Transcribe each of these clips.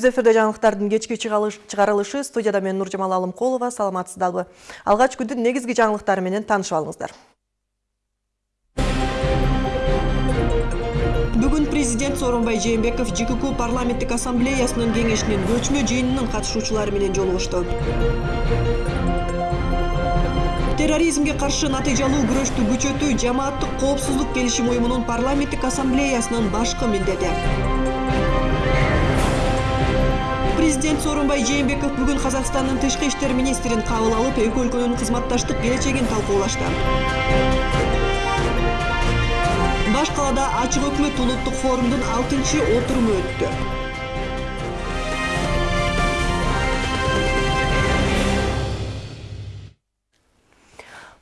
Түз эфирде жаңылыктардын кечки чыгарылышы студияда мен Нуржамал Алымкулова саламатсыздалбы. Алгач күндүн негизги жаңылыктары менен таанышып алыңыздар. Бүгүн президент Сооронбай Жээнбеков ЖКК парламенттик ассамблеясынын кеңешинин көчмө жыйынынын катышуучулары менен жолугушту. терроризмге каршы натыйжалуу күрөштү күчөтүү жамааттык коопсуздук келишим уюмунун парламенттик ассамблеясынын башкы милдети президент сооронбай жээнбеков бүгүн казакстандын тышкы иштер министрин кабыл алып эки өлкөнүн кызматташтык келечегин талкуулашты баш калаада ачык өкмөт форумдун алтынчы отуруму өттү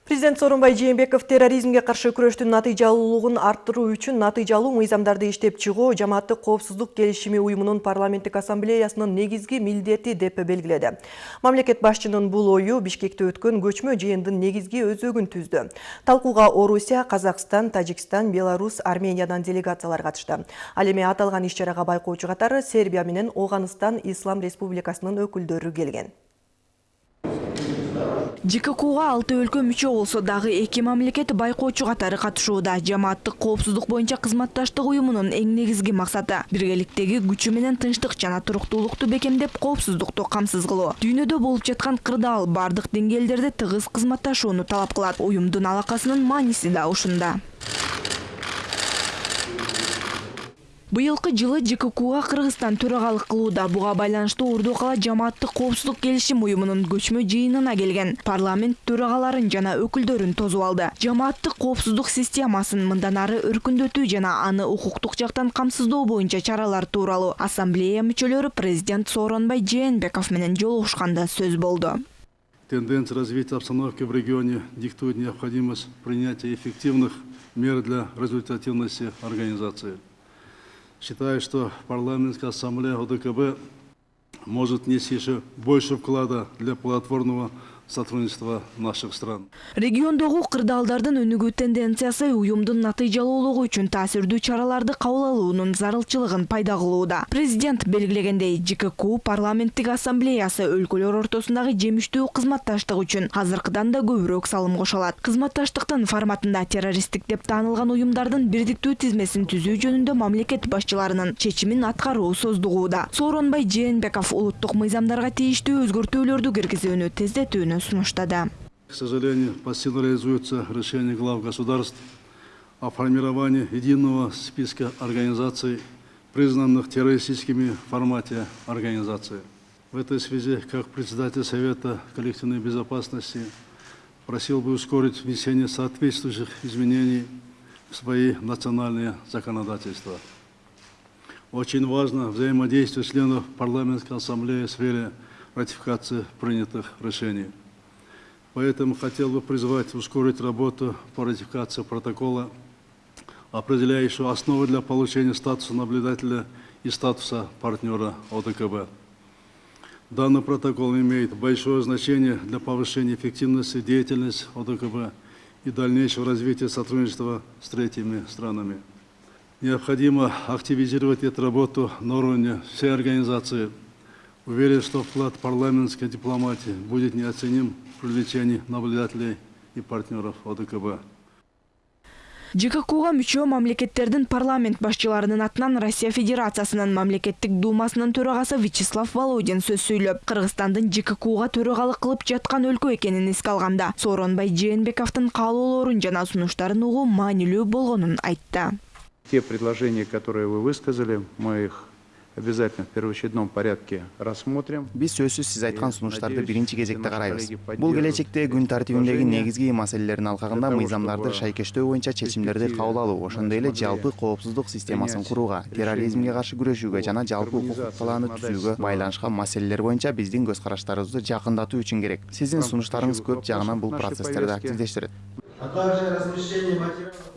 президент сооронбай жээнбеков терроризмге каршы күрөштүн натыйжалуулугун арттыруу үчүн натыйжалуу мыйзамдарды иштеп чыгуу жамааттык коопсуздук келишими уюмунун парламенттик ассамблеясынын негизги милдети деп белгиледи. Мамлекет башчынын бул ою бишкекте өткөн көчмө жыйындын негизги өзөгүн түздү. Талкууга орусия казакстан тажикстан беларусь армениядан делегациялар катышты. Ал эми аталган иш чарага байкоочу катары сербия менен ооганыстан ислам республикасынын өкүлдөрү келген жккга алты өлкө мүчө болсо дагы эки мамлекет байкоочу катары катышууда. Жамааттык коопсуздук боюнча кызматташтык уюмунун эң негизги максаты биргеликтеги күчү менен тынчтык жана туруктуулукту бекемдеп коопсуздукту камсыз кылуу дүйнөдө болуп жаткан кырдаал бардык деңгээлдерде тыгыз кызматташууну талап кылат. Уюмдун алакасынын мааниси да ушунда быйылкы жылы жккга кыргызстан төрагалык кылууда. Буга байланыштуу урду кала жамааттык коопсуздук келишим уюмунун көчмө жыйынына келген. Парламент төрагаларын жана өкүлдөрүн тосуп алды. Жамааттык коопсуздук системасын мындан ары өркүндөтүү жана аны укуктук жактан камсыздоо боюнча чаралар тууралуу. Ассамблея мүчөлөрү президент сооронбай жээнбеков менен жолугушканда сөз болду. Тенденция развития обстановки в регионе диктует необходимость принятия эффективных мер для результативности организации. Считаю, что парламентская ассамблея ОДКБ может внести еще больше вклада для плодотворного сотрудничества наших стран. Региондогу кырдаалдардын өнүгүү тенденциясы уюмдун натыйжалуулугу үчүн таасирдүү чараларды кабыл алуунун зарылчылыгын пайда кылууда. Президент белгилегендей, ЖКК парламенттик ассамблеясы өлкөлөр ортосундагы жемиштүү кызматташтык үчүн азыркыдан да көбүрөөк салым кошо алат. Кызматташтыктын форматында террористтик деп таанылган уюмдардын бирдиктүү тизмесин түзүү жөнүндө мамлекет башчыларынын чечимин аткаруу создугууда. Сооронбай Жээнбеков улуттук мыйзамдарга тийиштүү өзгөртүүлөрдү киргизүүнү тездетүүнү сунуштады. К сожалению, пассивно реализуется решение глав государств о формировании единого списка организаций, признанных террористическими в формате организации. В этой связи, как председатель Совета коллективной безопасности, просил бы ускорить внесение соответствующих изменений в свои национальные законодательства. Очень важно взаимодействие членов парламентской ассамблеи в сфере ратификации принятых решений. Поэтому хотел бы призвать ускорить работу по ратификации протокола, определяющего основы для получения статуса наблюдателя и статуса партнера ОДКБ. Данный протокол имеет большое значение для повышения эффективности деятельности ОДКБ и дальнейшего развития сотрудничества с третьими странами. Необходимо активизировать эту работу на уровне всей организации. Уверен, что вклад парламентской дипломатии будет неоценим привлечении наблюдателей и партнеров ОДКБ. жккга мүчө мамлекеттердин парламент башчыларынын атынан россия федерациясынын мамлекеттик думасынын төрагасы вячеслав володин сөз сүйлөп кыргызстандын жккга төрагалык кылып жаткан өлкө экенин эске алганда сооронбай жээнбековдун каалоолорун жана сунуштарын угуу маанилүү болгонун айтты те предложения которые вы высказали мы их обязательно в первоочередном порядке рассмотрим. Биз сөзсүз сиз айткан сунуштарды биринчи кезекте карайбыз бул келечектеги күн тартибиндеги негизги маселелердин алкагында мыйзамдарды шайкештөө боюнча чечимдерди кабыл алуу ошондой эле жалпы коопсуздук системасын курууга терроризмге каршы күрөшүүгө жана жалпы укуктук талааны түзүүгө байланышкан маселелер боюнча биздин көз караштарыбызды жакындатуу үчүн керек. Сиздин сунуштарыңыз көп жагынан бул процесстерди активдештирет.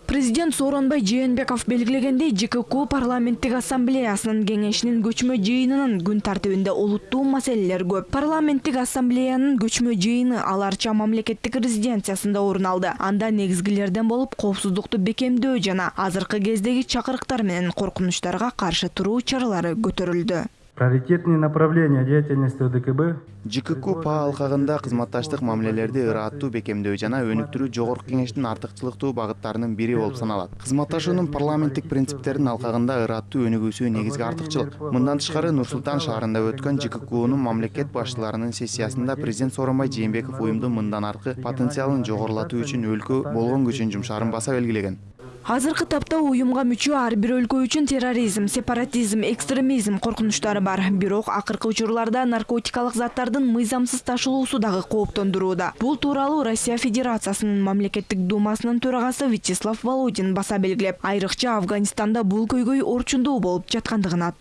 Президент сооронбай жээнбеков белгилегендей жкк парламенттик ассамблеясынын кеңешинин көчмө жыйынынын күн тартибинде олуттуу маселелер көп. Парламенттик ассамблеянын көчмө жыйыны ал арча мамлекеттик резиденциясында орун алды. Анда негизгилерден болуп коопсуздукту бекемдөө жана азыркы кездеги чакырыктар менен коркунучтарга каршы туруу чаралары көтөрүлдү. Приоритетные направления деятельности ОДКБ жкку па алкагында кызматташтык мамилелерди ырааттуу бекемдөө жана өнүктүрүү жогорку кеңештин артыкчылыктуу багыттарынын бири болуп саналат. кызматташуунун парламенттик принциптердин алкагында ырааттуу өнүгүүсү негизги артыкчылык мындан тышкары нур султан шаарында өткөн жккунун мамлекет башчыларынын сессиясында президент сооронбай жээнбеков уюмдун мындан аркы потенциалын жогорулатуу үчүн өлкө болгон күчүн жумшаарын баса белгилеген. Азыркы тапта уюмга мүчө ар бир өлкө үчүн терроризм сепаратизм экстремизм коркунучтары бар бирок акыркы учурларда наркотикалык заттардын мыйзамсыз ташылуусу дагы кооптондурууда бул тууралуу россия федерациясынын мамлекеттик думасынын төрагасы вячеслав володин баса белгилеп айрыкча афганистанда бул көйгөй орчундуу болуп жаткандыгына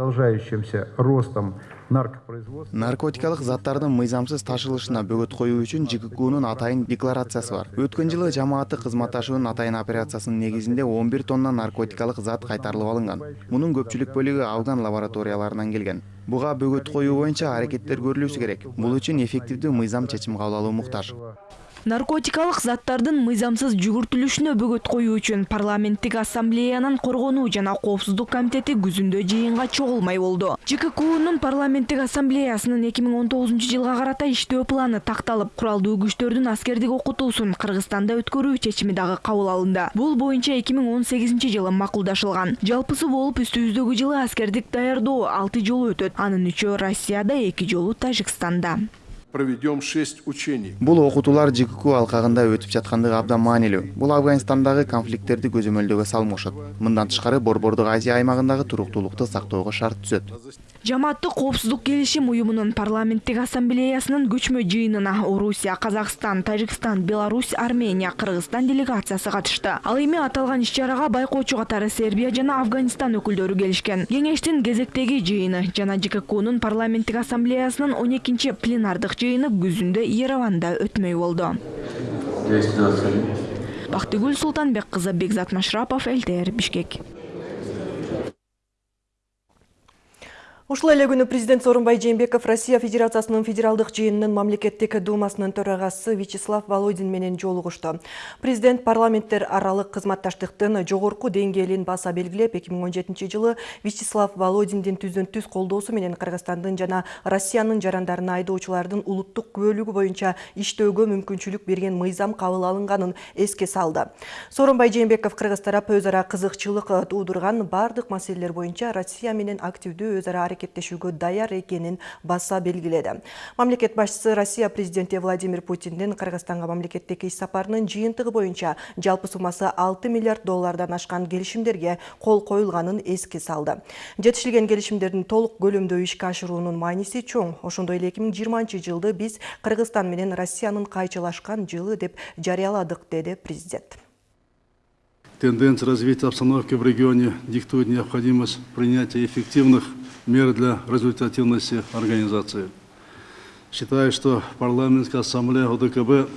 продолжающимся ростом наркотикалык заттардын мыйзамсыз ташылышына бөгөт коюу үчүн жккунун атайын декларациясы бар. Өткөн жылы жамааттык кызматташуунун атайын операциясынын негизинде он бир тонна наркотикалык зат кайтарылып алынган мунун көпчүлүк бөлүгү афган лабораторияларынан келген. Буга бөгөт коюу боюнча аракеттер көрүлүүсү керек. Бул үчүн эффективдүү мыйзам чечим кабыл алуу наркотикалык заттардын мыйзамсыз жүгүртүлүшүнө бөгөт коюу үчүн парламенттик ассамблеянын коргонуу жана коопсуздук комитети күзүндө жыйынга чогулмай болду. Жккунун парламенттик ассамблеясынын эки миң он тогузунчу жылга карата иштөө планы такталып куралдуу күчтөрдүн аскердик окутуусун кыргызстанда өткөрүү чечими дагы кабыл алынды. Бул боюнча эки миң он сегизинчи жылы макулдашылган. Жалпысы болуп үстүбүздөгү жылы аскердик даярдоо алты жолу өтөт. Анын үчөө россияда эки жолу тажикстанда проведем шесть учений. бул окутуулар жкку алкагында өтүп жаткандыгы абдан маанилүү. Бул афганистандагы конфликттерди көзөмөлдөгө салмошот. Мындан тышкары борбордук азия аймагындагы туруктуулукту сактоого шарт түзөт. Жамааттык коопсуздук келишим уюмунун парламенттик ассамблеясынын көчмө жыйынына орусия казакстан тажикстан беларусь армения кыргызстан делегациясы катышты. Ал эми аталган иш чарага байкоочу катары сербия жана афганистан өкүлдөрү келишкен. Кеңештин кезектеги жыйыны жана жккунун парламенттик ассамблеясынын он экинчи пленардык жыйыны күзүндө ереванда өтмөй болду. Бактыгүл султанбек кызы бекзат машрапов лтр бишкек Ушул эле күнү президент Сооронбай Жээнбеков Россия Федерациясынын федералдык жыйынынын мамлекеттик думасынын төрагасы Вячеслав Володин менен жолугушту. Президент парламенттер аралык кызматташтыктын жогорку деңгээлин баса белгилеп, 2017 жылы Вячеслав Володиндин түздөн түз колдоосу менен Кыргызстандын жана Россиянын жарандарына айдоочулардын улуттук күбөлүгү боюнча иштөөгө мүмкүнчүлүк берген мыйзам кабыл алынганын эске салды. Сооронбай Жээнбеков Кыргыз тарап өз ара кызыкчылык туудурган бардык маселелер боюнча Россия менен активдүү өз ара аракеттешүүгө даяр экенин баса белгиледи мамлекет башчысы россия президенти владимир путиндин кыргызстанга мамлекеттик иш сапарынын жыйынтыгы боюнча жалпы суммасы алты миллиард доллардан ашкан келишимдерге кол коюлганын эске салды. Жетишилген келишимдердин толук көлөмдө ишке ашыруунун мааниси чоң. Ошондой эле эки миң жыйырманчы жылды биз кыргызстан менен россиянын кайчылашкан жылы деп жарыяладык деди президент. Тенденция развития обстановки в регионе диктует необходимость принятия эффективных мер для результативности организации. Считаю, что парламентская ассамблея ОДКБ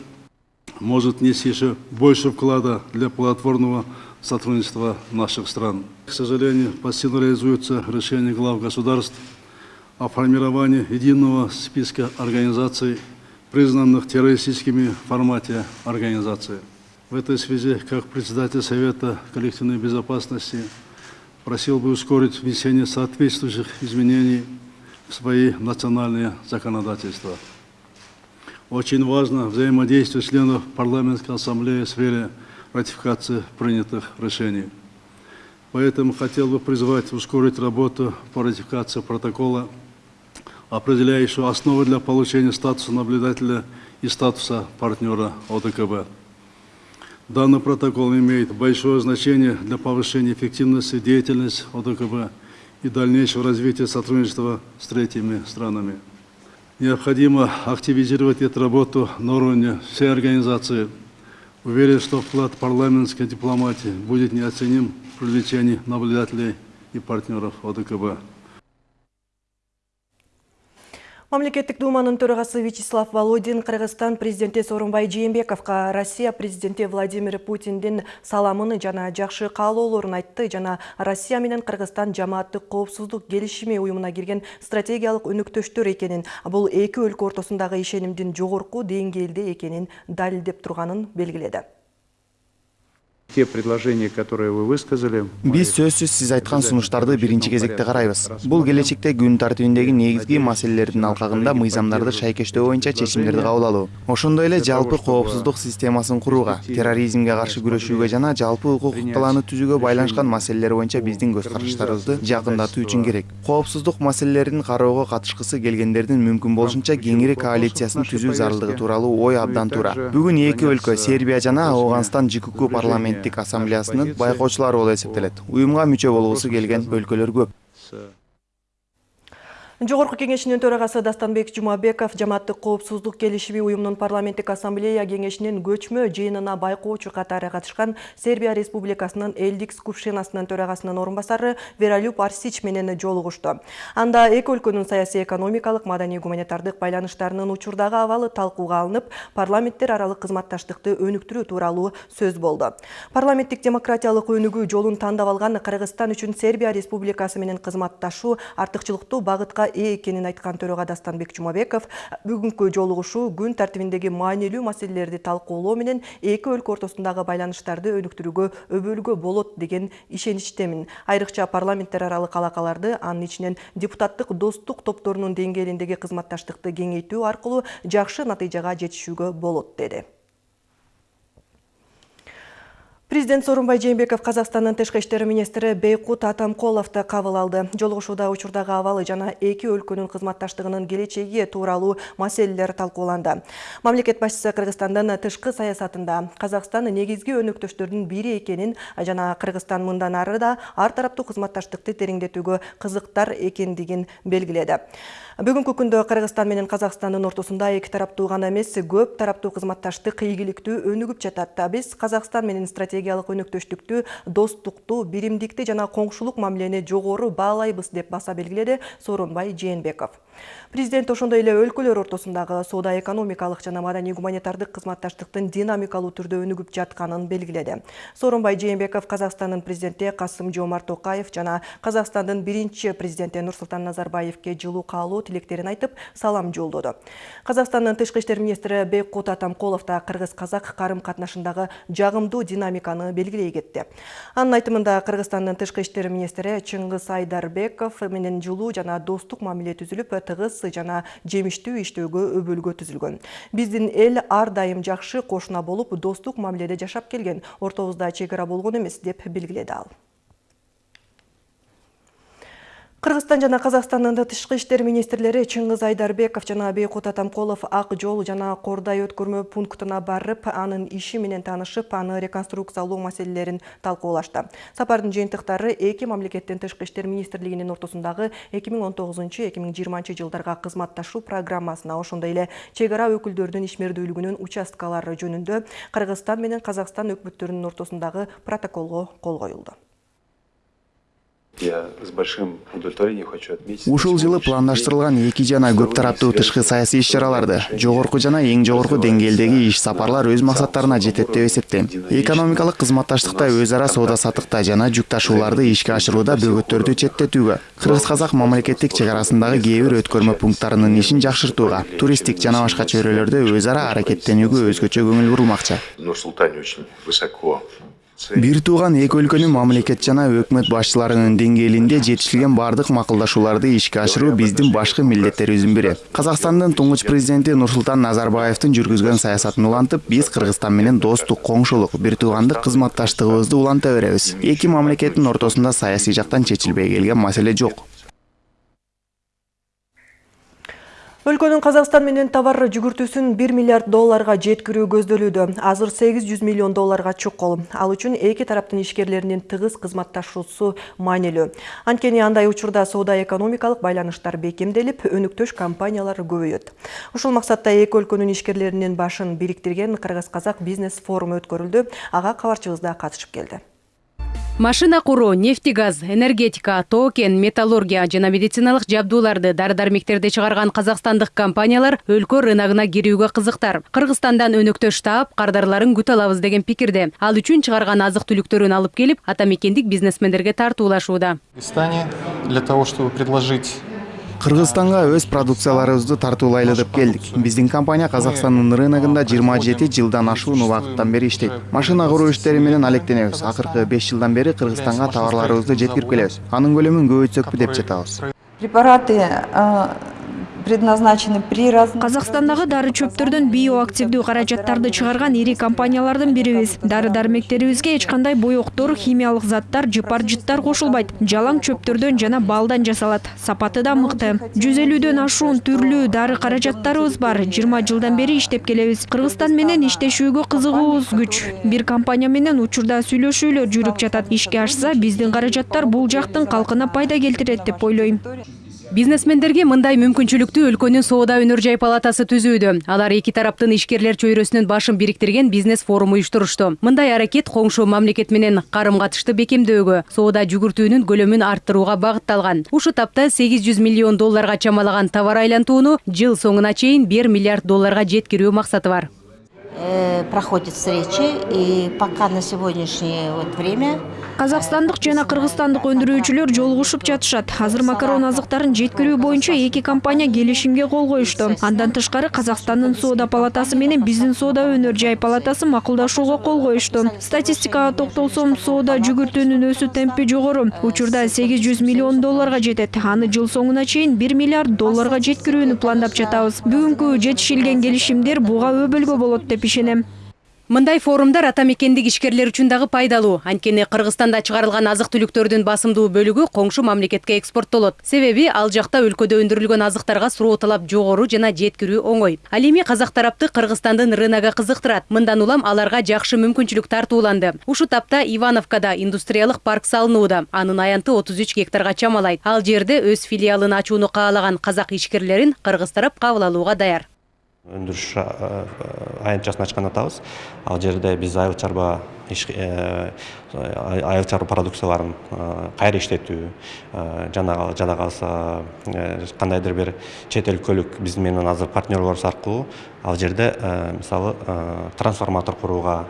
может внести еще больше вклада для плодотворного сотрудничества наших стран. К сожалению, пассивно реализуется решение глав государств о формировании единого списка организаций, признанных террористическими в формате организации. В этой связи, как председатель Совета коллективной безопасности, просил бы ускорить внесение соответствующих изменений в свои национальные законодательства. Очень важно взаимодействие членов парламентской ассамблеи в сфере ратификации принятых решений. Поэтому хотел бы призвать ускорить работу по ратификации протокола, определяющего основы для получения статуса наблюдателя и статуса партнера ОДКБ. Данный протокол имеет большое значение для повышения эффективности деятельности ОДКБ и дальнейшего развития сотрудничества с третьими странами. Необходимо активизировать эту работу на уровне всей организации. Уверен, что вклад парламентской дипломатии будет неоценим в привлечении наблюдателей и партнеров ОДКБ. Мамлекеттик думанын төрагасы Вячеслав Володин Кыргызстан президенти Сооронбай Жээнбековго Россия президенти Владимир Путиндин саламын жана жакшы каалоолорун айтты жана Россия менен Кыргызстан жамааттык коопсуздук келишими уюмуна кирген стратегиялык өнөктөштөр экенин, бул эки өлкө ортосундагы ишенимдин жогорку деңгээлде экенин далилдеп турганын белгиледи. Биз сөзсүз сиз айткан сунуштарды биринчи кезекте карайбыз бул келечекте күн тартибиндеги негизги маселелердин алкагында мыйзамдарды шайкештөө боюнча чечимдерди кабыл алуу ошондой эле жалпы коопсуздук системасын курууга терроризмге каршы күрөшүүгө жана жалпы укуктук калааны түзүүгө байланышкан маселелер боюнча биздин көз караштарыбызды жакындатуу үчүн керек. Коопсуздук маселелерин кароого катышкысы келгендердин мүмкүн болушунча кеңири коалициясын түзүү зарылдыгы тууралуу ой абдан туура бүгүн эки өлкө сербия жана ауганстан жкк парламенттик ассамблеясынын байкоочулары болуп эсептелет уюмга мүчө болгусу келген өлкөлөр көп. Жогорку кеңешинин төрагасы дастанбек жумабеков жамааттык коопсуздук келишими уюмунун парламенттик ассамблея кеңешинин көчмө жыйынына байкоочу катары катышкан сербия республикасынын элдик скупшинасынын төрагасынын орун басары вералюп арсич менен жолугушту анда эки өлкөнүн саясий экономикалык маданий гуманитардык байланыштарынын учурдагы абалы талкууга алынып парламенттер аралык кызматташтыкты өнүктүрүү тууралуу сөз болду парламенттик демократиялык өнүгүү жолун тандап алган кыргызстан үчүн сербия республикасы менен кызматташуу артыкчылыктуу багытка ээ экенин айткан төрага дастанбек жумабеков бүгүнкү жолугушуу күн тартибиндеги маанилүү маселелерди талкуулоо менен эки өлкө ортосундагы байланыштарды өнүктүрүүгө өбөлгө болот деген ишеничтемин. Айрыкча парламенттер аралык алакаларды анын ичинен депутаттык достук топторунун деңгээлиндеги кызматташтыкты кеңейтүү аркылуу жакшы натыйжага жетишүүгө болот деди Президент Сооронбай Жээнбеков Казакстандын тышкы иштер министри Бейкут Атамколовду кабыл алды. Жолугушууда учурдагы абалы жана эки өлкөнүн кызматташтыгынын келечеги тууралуу маселелер талкууланды. Мамлекет башчысы Кыргызстандын тышкы саясатында Казакстан негизги өнөктөштөрдүн бири экенин жана Кыргызстан мындан ары да ар тараптуу кызматташтыкты тереңдетүүгө кызыктар экендигин белгиледи. Бүгүнкү күндө Кыргызстан менен Казакстандын ортосунда эки тараптуу гана эмес, көп тараптуу кызматташтык ийгиликтүү өнүгүп жатат. Биз Казакстан менен стратегиялык өнөктөштүктү, достукту, биримдикти жана коңшулук мамилени жогору баалайбыз деп баса белгиледи Сооронбай Жээнбеков. Президент ошондой эле өлкөлөр ортосундагы соода экономикалык жана маданий гуманитардык кызматташтыктын динамикалуу түрдө өнүгүп жатканын белгиледи. Сооронбай Жээнбеков Казакстандын президенти Касым Жомарт Токаев жана Казакстандын биринчи президенти Нурсултан Назарбаевке жылуу каалоо тилектерин айтып, салам жолдоду. Казакстандын тышкы иштер министри Бейкут Атамкулов да кыргыз-казак карым катнашындагы жагымдуу динамиканы белгилей кетти. Анын айтымында Кыргызстандын тышкы иштер министри Чыңгыз Айдарбеков менен жылуу жана достук мамиле түзүлүп, тыгыз жана жемиштүү иштөөгө өбөлгө түзүлгөн. Биздин эл ар дайым жакшы кошуна болуп, достук мамиледе жашап келген. Ортобузда чек ара болгон эмес деп белгиледи ал. Кыргызстан жана Казакстандын тышкы иштер министрлери Чыңгыз Айдарбеков жана Бейкут Атамкулов Ак жол жана Кордай өткөрмө пунктуна барып, анын иши менен таанышып, аны реконструкциялоо маселелерин талкуулашты. Сапардын жыйынтыктары эки мамлекеттин тышкы иштер министрлигинин ортосундагы 2019-2020 жылдарга кызматташуу программасына, ошондой эле чек ара өкүлдөрүнүн ишмердүүлүгүнүн участкалары жөнүндө Кыргызстан менен Казакстан өкмөттөрүнүн ортосундагы протоколго кол коюлду. Ушул жылы пландаштырылган эки жана көп тараптуу тышкы саясий иш чараларды жогорку жана эң жогорку деңгээлдеги иш сапарлар өз максаттарына жетет деп эсептейм. Экономикалык кызматташтыкта өз ара соода саттыкта жана жүк ташууларды ишке ашырууда бөгөттөрдү четтетүүгө кыргыз казак мамлекеттик чек арасындагы кээ бир өткөрмө пункттарынын ишин жакшыртууга туристтик жана башка чөйрөлөрдө өз ара аракеттенүүгө өзгөчө көңүл бурулмакчы В Нур-Султане очень высоко бир тууган эки өлкөнүн мамлекет жана өкмөт башчыларынын деңгээлинде жетишилген баардык макулдашууларды ишке ашыруу биздин башкы милдеттерибиздин бири казакстандын туңгуч президенти нурсултан назарбаевдин жүргүзгөн саясатын улантып биз кыргызстан менен достук коңшулук бир туугандык кызматташтыгыбызды уланта беребиз. Эки мамлекеттин ортосунда саясий жактан чечилбей келген маселе жок. Өлкөнүн Казакстан менен товар жүгүртүүсүн 1 миллиард долларга жеткирүү көздөлүүдө. Азыр 800 миллион долларга чукул. Ал үчүн эки тараптын ишкерлеринин тыгыз кызматташуусу маанилүү. Анткени андай учурда соода экономикалык байланыштар бекемделип, өнүктөш компаниялар көбөйөт. Ушул максатта эки өлкөнүн ишкерлеринин башын бириктирген Кыргыз-Казак бизнес форуму өткөрүлдү. Ага кабарчыбыз да катышып келди. Машина куруу нефтегаз энергетика токен металлургия жана медициналык жабдууларды дары дармектерди чыгарган казакстандык компаниялар өлкө рыногуна кирүүгө кызыктар. Кыргызстандан өнөктөш таап кардарларын күтө алабыз деген пикирде. Ал үчүн чыгарган азык түлүктөрүн алып келип ата мекендик бизнесмендерге тартуулашууда. Для того чтобы предложить кыргызстанга өз продукцияларыбызды тартуулайлы деп келдик биздин компания казакстандын рыногунда жыйырма жети жылдан ашуун убакыттан бери иштейт машина куруу иштери менен алектенебиз акыркы беш жылдан бери кыргызстанга товарларыбызды жеткирип келебиз анын көлөмүн көбөйтсөкпү деп жатабыз Препараты предназначены при разных... Казакстандагы дары чөптөрдөн биоактивдүү каражаттарды чыгарган ири компаниялардын бирибиз. Дары дармектерибизге эч кандай боектор, химиялык заттар, жыпар жыттар кошулбайт. Жалаң чөптөрдөн жана балдан жасалат. Сапаты да мыкты. Жүз элүүдөн ашуун түрлүү дары каражаттарыбыз бар. 20 жылдан бери иштеп келебиз. Кыргызстан менен иштешүүгө кызыгуубуз күч. Бир компания менен учурда сүйлөшүүлөр жүрүп жатат. Ишке ашса, биздин каражаттар бул жактын калкына пайда келтирет деп ойлойм. Бизнесмендерге мындай мүмкүнчүлүктү өлкөнүн соода өнөр жай палатасы түзүүдө. Алар эки тараптын ишкерлер чөйрөсүнүн башын бириктирген бизнес форум уюштурушту. Мындай аракет коңшу мамлекет менен карым катышты бекемдөөгө, соода жүгүртүүнүн көлөмүн арттырууга багытталган. Ушу тапта 800 миллион долларга чамалаган товар айлантууну жыл соңуна чейин 1 миллиард долларга жеткирүү максаты бар. Проходят встречи, и пока на сегодняшнее вот время Казакстандык жана кыргызстандык өндүрүүчүлөр жолугушуп жатышат. Азыр макарон азыктарын жеткирүү боюнча эки компания келишимге кол коюшту. Андан тышкары Казакстандын соода палатасы менен биздин соода өнөр жай палатасы макулдашууга кол коюшту. Статистикага токтолсом, соода жүгүртүүнүн өсүү темпи жогору. Учурда 800 миллион долларга жетет. Аны жыл соңуна чейин 1 миллиард долларга жеткирүүнү пландап жатабыз. Бүгүнкү жетишилген келишимдер буга өбөлгө болот деп ишенем. Мындай форумдар ата мекендик ишкерлер үчүн дагы пайдалуу. Анткени Кыргызстанда чыгарылган азык түлүктөрдүн басымдуу бөлүгү коңшу мамлекетке экспорттолот. Себеби ал жакта өлкөдө өндүрүлгөн азыктарга суроо талап жогору жана жеткирүү оңой. Ал эми казак тарапты Кыргызстандын рыногу кызыктырат. Мындан улам аларга жакшы мүмкүнчүлүк тартууланды. Ушу тапта Ивановкада индустриялык парк салынууда. Анын аянты 33 гектарга чамалайт. Ал жерде өз филиалын ачууну каалаган казак ишкерлерин кыргыз тарап кабыл алууга даяр. Өндүрүш аянтчасын ачкан атабыз. Ал жерде биз айыл чарба айыл чарба продукцияларын кайра иштетүү жана жада калса кандайдыр бир чет өлкөлүк биз менен азыр партнерлорубуз аркылуу ал жерде мисалы трансформатор курууга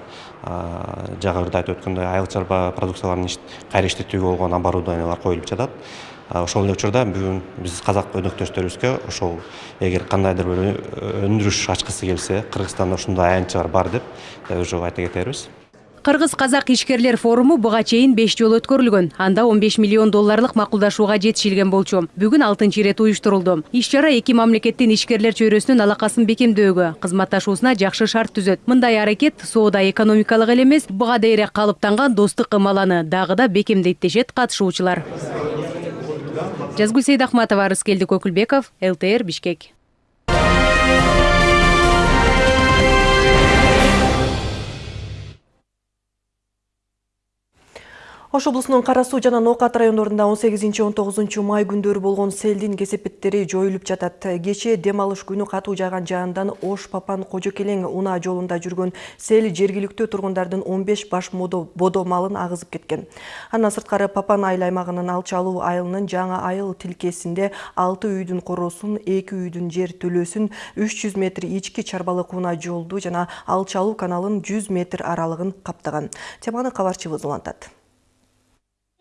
жагы айтып өткөндөй айыл чарба продукцияларын кайра иштетүүгө болгон оборудованиялар коюлуп жатат ошол эле учурда бүгүн биз казак өнөктөштөрүбүзгө ошол эгер кандайдыр бир өндүрүш ачкысы келсе кыргызстанда ушундай аянтчалар бар деп уже айта кетербиз Кыргыз казак ишкерлер форуму буга чейин 5 жолу өткөрүлгөн. Анда 15 миллион долларлык макулдашууга жетишилген болчу. Бүгүн 6 ирет уюштурулду. Иш чара эки мамлекеттин ишкерлер чөйрөсүнүн алакасын бекемдөөгө, кызматташуусуна жакшы шарт түзөт. Мындай аракет соода экономикалык эле эмес, буга дейре калыптанган достук ымаланы дагы да бекемдейт дешет катышуучулар. Жазгүл Сейдахматова, Рыскелди Көкүлбеков, ЛТР Бишкек. Ош облусунун Кара суу жана Ноокат райондорунда 18-19 май күндөрү болгон селдин кесепеттери жоюлуп жатат. Кечээ дем алыш күнү катуу жааган жаандан Ош Папан Кожокелең унаа жолунда жүргөн сел жергиликтүү тургундардын 15 баш бодо малын агызып кеткен. Андан сырткары Папан айыл аймагынын Алчалуу айылынын жаңы айыл тилкесинде 6 үйдүн короосун, 2 үйдүн жер төлөөсүн, 300 метр ички чарбалык унаа жолду жана Алчалуу каналын 100 метр аралыгын каптаган. Теманы кабарчыбыз улантат.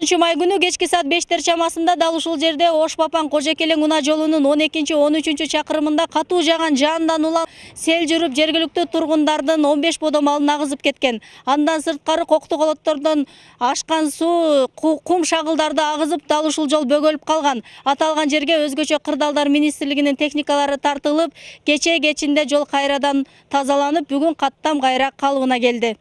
Май күнү кечки саат бештер чамасында дал ушул жерде ош папан кожокелең унаа жолунун он экинчи он үчүнчү чакырымында катуу жааган жаандан улам сел жүрүп жергиликтүү тургундардын он беш бодо малын агызып кеткен андан сырткары кокту колоттордон ашкан суу кум шагылдарды агызып дал ушул жол бөгөлүп калган аталган жерге өзгөчө кырдаалдар министрлигинин техникалары тартылып кечээ кечинде жол кайрадан тазаланып бүгүн каттам кайра калыбына келди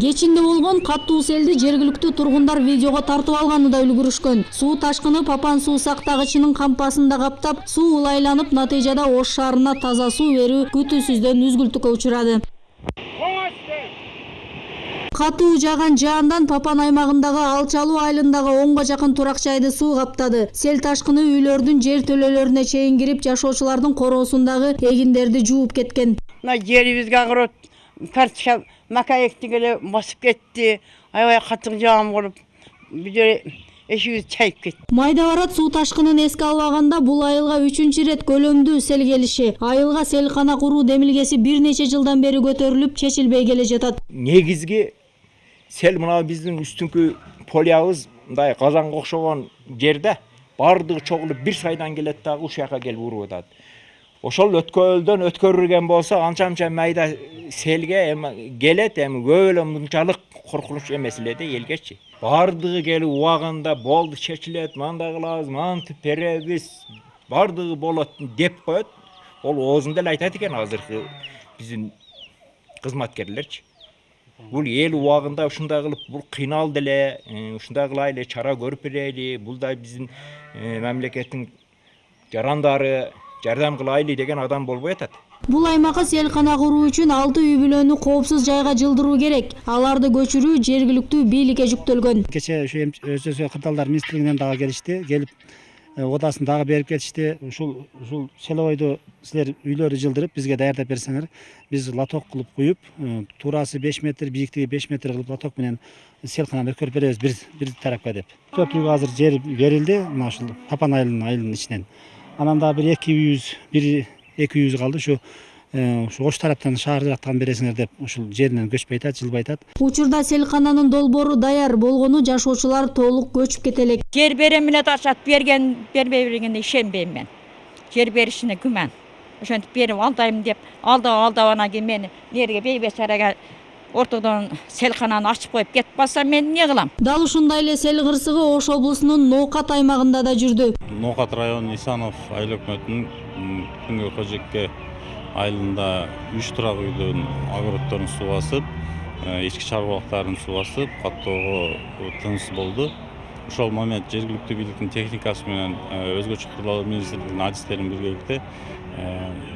кечинде болгон катуу селди жергиликтүү тургундар видеого тартып алганы да үлгүрүшкөн. Суу ташкыны папан суу сактагычынын кампасын да каптап суу ылайланып натыйжада ош шаарына таза суу берүү күтүүсүздөн үзгүлтүккө учурады. Катуу жааган жаандан папан аймагындагы алчалуу айылындагы онго жакын турак жайды суу каптады. Сел ташкыны үйлөрдүн жер төлөлөрүнө чейин кирип жашоочулардын короосундагы эгиндерди жууп кеткен. Мына жерибизге огород картошка мака эктик эле басып кетти аябай катуу жаан болуп бул жер эшигибиз чайып кетти майда барат суу ташкынын эске албаганда бул айылга үчүнчү ирет көлөмдүү сел келиши айылга селкана куруу демилгеси бир нече жылдан бери көтөрүлүп чечилбей келе жатат негизги сел мына биздин үстүңкү полябыз мындай казанга окшогон жерде баардыгы чогулуп бир сайдан келет дагы ушул жака келип уруп атат ошол өткөлдөн өткөрүлген болсо анча мынча майда селге эми келет эми көп эле мынчалык коркунуч эмес эле да элгечи баардыгы келип убагында болду чечилет мындай кылабыз мынтип беребиз баардыгы болот деп коет ол оозунда эле айтат экен азыркы биздин кызматкерлерчи бул эл убагында ушундай кылып бул кыйналды эле ушундай кылайлы чара көрүп берели бул да биздин мамлекеттин жарандары жардам кылайлы деген адам болбой атат. Бул аймакка селкана куруу үчүн алты үй бүлөнү коопсуз жайга жылдыруу керек. Аларды көчүрүү жергиликтүү бийликке жүктөлгөн. Кечээ ушу СС кырдаалдар министрлигинен дагы келишти келип одасын дагы берип кетишти. Ушул ушул селовойду силер үйлөрдү жылдырып бизге даярдап берсеңер биз лоток кылып куюп туурасы беш метр бийиктиги беш метр кылып лоток менен селкананы өткөрүп беребиз бир бир тарапка деп. Төрт үйгө азыр жер берилди. Мына ушул тапан айылынын айылынын ичинен. Анан дагы бир эки үйүбүз бир эки үйүбүз калды ушу ушу ош тараптан шаар жактан бересиңер деп ушул жеринен көчпөй атат жылбай атат учурда селкананын долбоору даяр болгону жашоочулар толук көчүп кете элек жер берем деп атышат берген бербей бергенде ишенбейм мен жер беришине күмән ошентип берип алдайм деп алдап алдап анан кийин мени жерге бейбечарага ортодон селкананы ачып коюп кетип калса мен эмне кылам дал ушундай эле сел кырсыгы ош облусунун ноокат аймагында да жүрдү ноокат району исанов айыл өкмөтүнүн күнгөй кожекке айылында үч турак үйдүн огороддорун суу басып ички чарбалыктарын суу басып каттоого тыныс болду ошол момент жергиликтүү бийликтин техникасы менен өзгөчө кырдаал министрлигинин адистерин биргеликте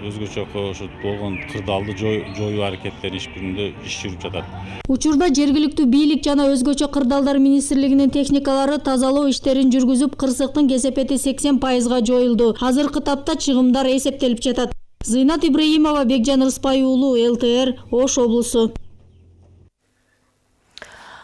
өзгөчө ошо болгон кырдаалды жоюу аракеттери иш жүзүндө иш жүрүп жатат. Учурда жергиликтүү бийлик жана өзгөчө кырдаалдар министрлигинин техникалары тазалоо иштерин жүргүзүп кырсыктын кесепети сексен пайызга жоюлду. Азыркы тапта чыгымдар эсептелип жатат. Зыйнат ибраимова бекжан рыспай уулу лтр ош облусу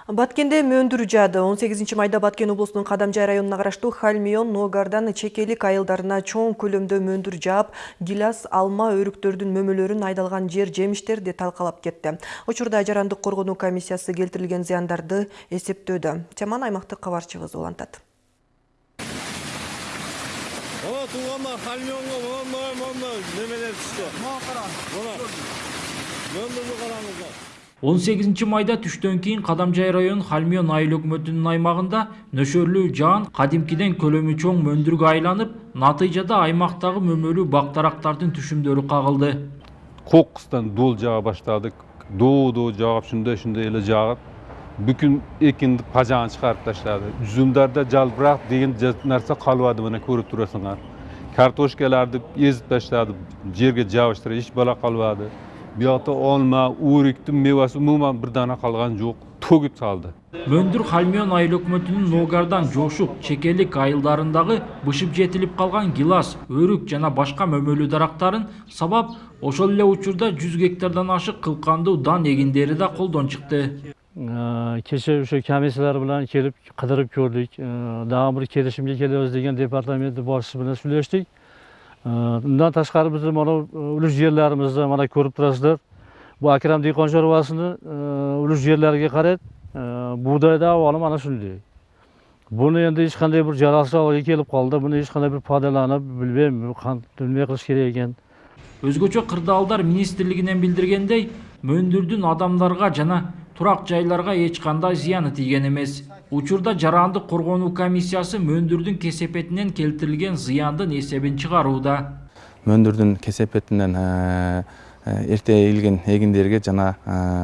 Баткенде мөндүр жаады. 18 майда Баткен облусунун Кадамжай районуна караштуу Хальмион, Ногардан чекелик айылдарына чоң көлөмдө мөндүр жаап, гилас, алма, өрүктөрдүн мөмөлөрүн айдалган жер жемиштерди талкалап кетти. Учурда жарандык коргонуу комиссиясы келтирилген зыяндарды эсептөөдө. Теманы аймактык кабарчыбыз улантат. Ана туугандар Хальмионго мондай мондай немелер түштү. Мына караңыз. Мына. Мөндүрдү караңыздар. 18 майда түштөн кийин Кадамжай район Хальмион айыл өкмөтүнүн аймагында нөшөрлүү жаан кадимкиден көлөмү чоң мөндүргө айланып, натыйжада аймактагы мөмөлүү бактарактардын түшүмдөрү кагылды. Кокустан дол жаға баштадык. Доо-доо жаап шундай шундай эле жаап бүкүн экинди пажаан чыгарып таштады. Жүзүмдөрдө жалбырак деген нерсе калбады, мына көрүп турасыңар. Картошкаларды эзип таштады, жерге жабыштырып, эч бала калбады. Buyoqda olma o'rikni mevasi umuman bir dona qolgani yo'q to'kib saldi мөндүр хальмион айыл өкмөтүнүн ногардан жошук чекелик айылдарындагы бышып жетилип калган гилас өрүк жана башка мөмөлүү дарактарын сабап ошол эле учурда жүз гектардан ашык кылкандуу дан эгиндери да колдон чыкты кеше ошо комиссиялар менен келип кыдырып көрдүк дагы бир келишимге келебиз деген департамент башчысы менен сүйлөштүк ташкары биз мына үлүш жерлерибизди мына көрүп турасыздар бул акрам дыйкон чарбасынын үлүш жерлерге карайт буудай да абалы mana ушундай буну эми эч кандай бир жаралчылыкка келип калды буну эч кандай бир пайдаланып билбейм эмне кылыш керек экен өзгөчө кырдаалдар министрлигинен билдиргендей мөндүрдүн адамдарга жана турак жайларга эч кандай зыяны тийген эмес учурда жарандык коргонуу комиссиясы мөндүрдүн кесепетинен келтирилген зыяндын эсебин чыгарууда. Мөндүрдүн кесепетинен эрте ийилген эгиндерге жана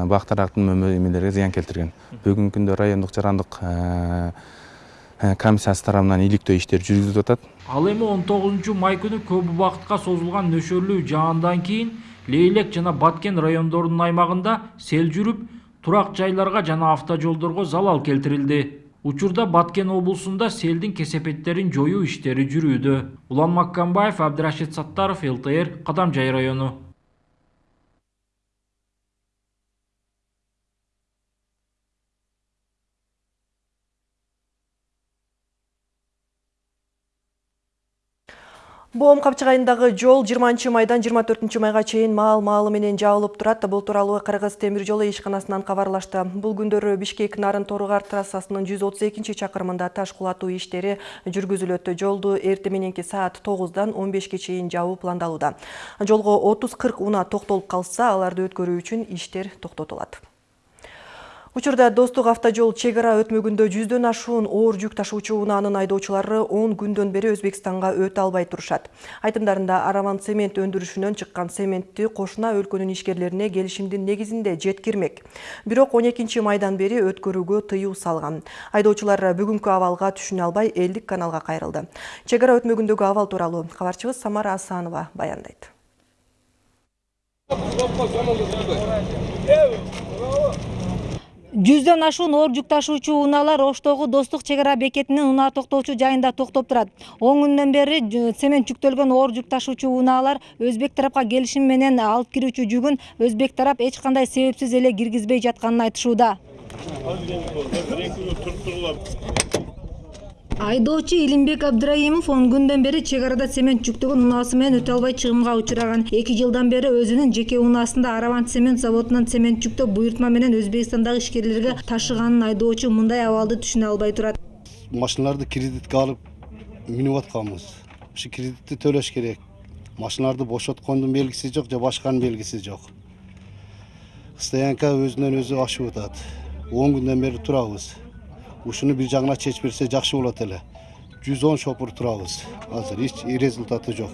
бактарактын мөмө эмелерге зыян келтирген бүгүнкү күндө райондук жарандык комиссиясы тарабынан иликтөө иштери жүргүзүлүп атат ал эми он тогузунчу май күнү көп убакытка созулган нөшөрлүү жаандан кийин лейлек жана баткен райондорунун аймагында сел жүрүп турак жайларга жана автожолдорго залал келтирилди учурда баткен облусунда селдин кесепеттерин жоюу иштери жүрүүдө. Улан маккамбаев абдырашид саттаров лтр кадамжай району Боом капчыгайындагы жол 20 майдан 24 майга чейин маал маалы менен жабылып турат. Бул тууралуу Кыргыз темир жолу ишканасынан кабарлашты. Бул күндөрү Бишкек Нарын Торугар трассасынын 132 чакырымында таш кулатуу иштери жүргүзүлөт. Жолду эрте мененки саат 9дан 15ке чейин жабуу пландалууда. Жолго 30-40 унаа токтолуп калса, аларды өткөрүү үчүн иштер токтотулат. Учурда Достук автожол чек ара өтмөгүндө жүздөн ашуун оор жүк ташуучу унаанын айдоочулары 10 күндөн бери Өзбекстанга өтө албай турушат. Айтымдарында Араван цемент өндүрүшүнөн чыккан цементти кошуна өлкөнүн ишкерлерине келишимдин негизинде жеткирмек. Бирок 12 майдан бери өткөрүүгө тыюу салган. Айдоочулар бүгүнкү абалга түшүнө албай элдик каналга кайрылды. Чек ара өтмөгүндөгү абал тууралуу кабарчыбыз Самара Асанова баяндайт. Жүздөн ашуун оор жүк ташуучу унаалар оштогу достук чек ара бекетинин унаа токтоочу жайында токтоп турат. Он күндөн бери цемент жүктөлгөн оор жүк ташуучу унаалар өзбек тарапка келишим менен алып кирүүчү жүгүн өзбек тарап эч кандай себепсиз эле киргизбей жатканын айтышууда айдоочу илимбек абдыраимов он күндөн бери чек арада цемент жүктөгөн унаасы менен өтө албай чыгымга учураган. Эки жылдан бери өзүнүн жеке унаасында араван цемент заводунан цемент жүктөп буйртма менен өзбекстандагы ишкерлерге ташыганын айдоочу мындай абалды түшүнө албай турат. Машиналарды кредитке алып минип атканбыз ушу кредитти төлөш керек. Машиналарды бошоткондун белгиси жок же башканын белгиси жок. Стоянка өзүнөн өзү ашып атат. Он күндөн бери турабыз ушуну бир жагына чечип берсе жакшы болот эле жүз он шопур турабыз азыр эч результаты жок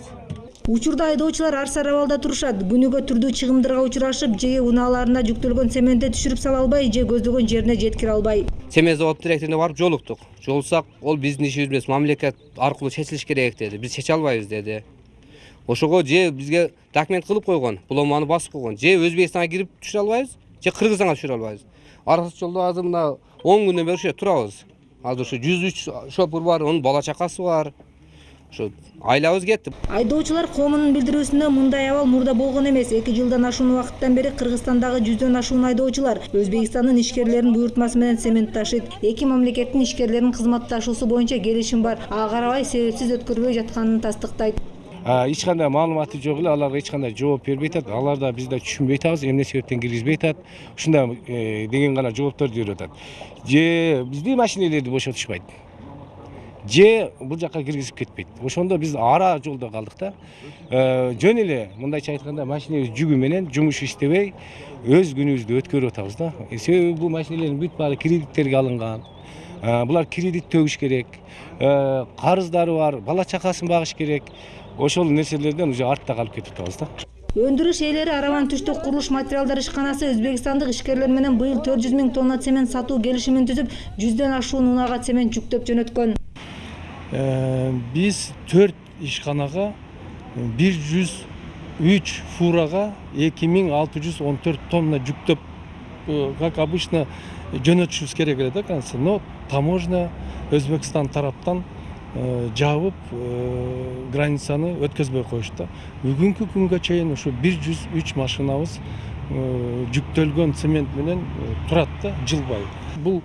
учурда айдоочулар ар сар абалда турушат күнүгө түрдүү чыгымдарга учурашып же унааларына жүктөлгөн цементти түшүрүп сала албай же көздөгөн жерине жеткире албай цемент завод директоруна барып жолуктук жолуксак ол биздин ишибиз эмес мамлекет аркылуу чечилиш керек деди биз чече албайбыз деди ошого же бизге документ кылып койгон буломаны басып койгон же өзбекстанга кирип түшүрө албайбыз же кыргызстанга түшүрө албайбыз аркы жолдо азыр мына он күндөн бери жерде турабыз азыр ушу жүз үч шопур бар онун бала чакасы бар ушу айлабыз кетти айдоочулар коомунун билдирүүсүндө мындай абал мурда болгон эмес эки жылдан ашуун убакыттан бери кыргызстандагы жүздөн ашуун айдоочулар өзбекстандын ишкерлеринин буйртмасы менен цемент ташыйт эки мамлекеттин ишкерлеринин кызматташуусу боюнча келишим бар ага карабай себепсиз өткөрбөй жатканын тастыктайт эч кандай маалыматы жок эле аларга эч кандай жооп бербей атат алар да биз да түшүнбөй атабыз эмне себептен киргизбей атат ушундай деген гана жоопторду берип атат же биздин машинелерди бошотушпайт же бул жака киргизип кетпейт ошондо биз ара жолдо калдык да жөн эле мындайча айтканда машинебиз жүгү менен жумуш иштебей өз күнүбүздү өткөрүп атабыз да себеби бул машинелердин бүт баары кредиттерге алынган булар кредит төгүш керек карыздары бар бала чакасын багыш керек ошол нерселерден уже артта калып кетип атабыз да. Өндүрүш ээлери араван түштүк курулуш материалдар ишканасы өзбекстандык ишкерлер менен быйыл төрт жүз миң тонна цемент сатуу келишимин түзүп жүздөн ашуун унаага цемент жүктөп жөнөткөн. Биз төрт ишканага бир жүз үч фурага эки миң алты жүз он төрт тонна жүктөп как обычно жөнөтүшүбүз керек эле да но таможня өзбекстан тараптан жабып границаны өткөзбөй коюшту бүгүнкү күнгө чейин ушу бир жүз үч машинабыз жүктөлгөн цемент менен турат да жылбай бул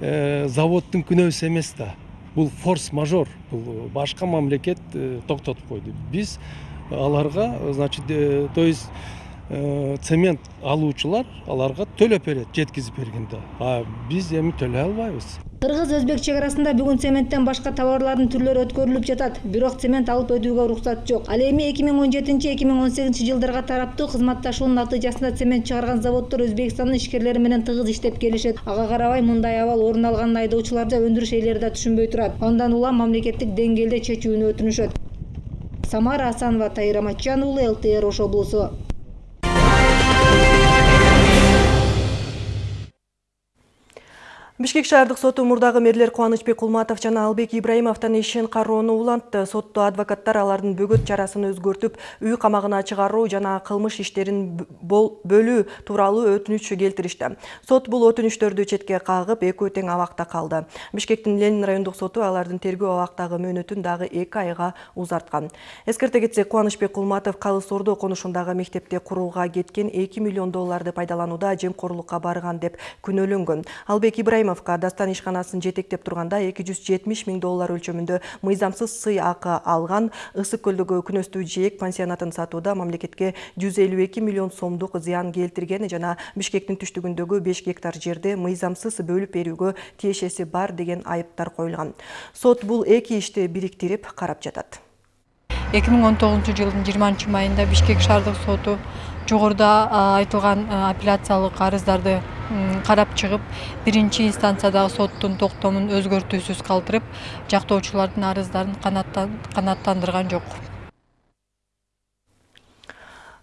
заводдун күнөөсү эмес да. Бул форс мажор бул башка мамлекет токтотуп койду. Биз аларга значит то есть цемент алуучулар аларга төлөп берет жеткизип бергенде а биз эми төлөй албайбыз кыргыз өзбек чек арасында бүгүн цементтен башка товарлардын түрлөрү өткөрүлүп жатат. Бирок цемент алып өтүүгө уруксат жок. Ал эми эки миң он жетинчи эки миң он сегизинчи жылдарга тараптуу кызматташуунун натыйжасында цемент чыгарган заводдор өзбекстандын ишкерлери менен тыгыз иштеп келишет. Ага карабай мындай абал орун алганын айдоочулар да өндүрүш ээлери да түшүнбөй турат андан улам мамлекеттик деңгээлде чечүүнү өтүнүшөт. Самара асанова тайыр аматжан уулу лтр ош облусу Бишкек шаардык соту мурдагы мэрлер Кубанычбек Кулматов жана Албек Ибраимовдун ишин кароону улантты. Сотто адвокаттар алардын бөгөт чарасын өзгөртүп, үй камагына чыгаруу жана кылмыш иштерин бөлүү тууралуу өтүнүч келтиришти. Сот бул өтүнүчтөрдү четке кагып, экөө тең абакта калды. Бишкектин Ленин райондук соту алардын тергөө абактагы мөөнөтүн дагы 2 айга узарткан. Эскерте кетсек, Кубанычбек Кулматов Калыс Ордо конушундагы мектепте курууга кеткен 2 миллион долларды пайдаланууда жемкорлукка барган деп күнөөлөнгөн. Албек Ибраимов Дастан ишканасын жетектеп турганда 270 миң доллар өлчөмүндө мыйзамсыз сый акы алган Ысык көлдөгү күнөстүү жээк пансионатын сатууда мамлекетке 152 миллион сомдук зыян келтирген жана Бишкектин түштүгүндөгү 5 гектар жерди мыйзамсыз бөлүп берүүгө тиешеси бар деген айыптар коюлган. Сот бул эки ишти бириктирип карап жатат. 2019 жылдын 20 майында Бишкек шаардык соту жогоруда айтылган апелляциялык арыздарды карап чыгып биринчи инстанциядагы соттун токтомун өзгөртүүсүз калтырып жактоочулардын арыздарын канааттандырган жок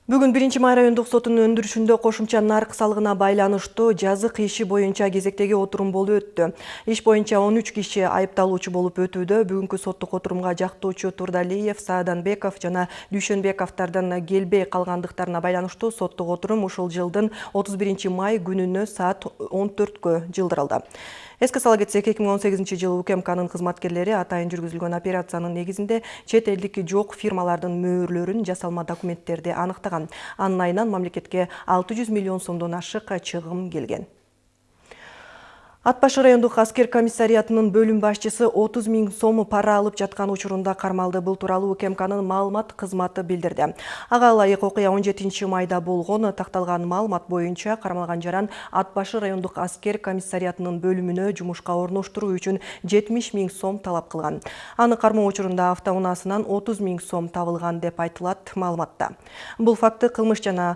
Бүгүн 1 май райондук сотунун өндүрүшүндө кошумча нарк салыгына байланыштуу жазык иши боюнча кезектеги отурум болуп өттү. Иш боюнча 13 киши айыпталуучу болуп өтүүдө. Бүгүнкү соттук отурумга жактоочу Турдалиев, Сааданбеков жана Дүйшөнбековдордон келбей калгандыктарына байланыштуу соттук отурум ушул жылдын 31 май күнүнө саат 14кө жылдырылды. Эске сала кетсек, 2018 жылы УКМКнын кызматкерлери атайын жүргүзүлгөн операциянын негизинде чет элдик жок фирмалардын мөөрлөрүн жасалма документтерди аныктаган. Анын айынан мамлекетке 600 миллион сомдон ашык чыгым келген. Ат башы райондук аскер комиссариятынын бөлүм башчысы 30 миң сом пара алып жаткан учурунда кармалды. Бул тууралуу УКМКнын маалымат кызматы билдирди. Ага ылайык окуя 17 майда болгон такталган маалымат боюнча кармалган жаран Ат башы райондук аскер комиссариятынын бөлүмүнө жумушка орноштуруу үчүн 70 миң сом талап кылган. Аны кармоо учурунда автоунаасынан 30 миң сом табылган деп айтылат маалыматта. Бул факты кылмыш жана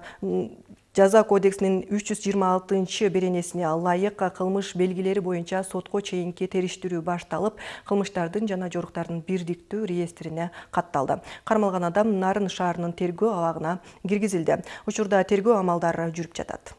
Жаза кодексинин 326 беренесине ылайык кылмыш белгилери боюнча сотко чейинки териштирүү башталып, кылмыштардын жана жоруктардын бирдиктүү реестрине катталды. Кармалган адам Нарын шаарынын тергөө абагына киргизилди. Учурда тергөө амалдары жүрүп жатат.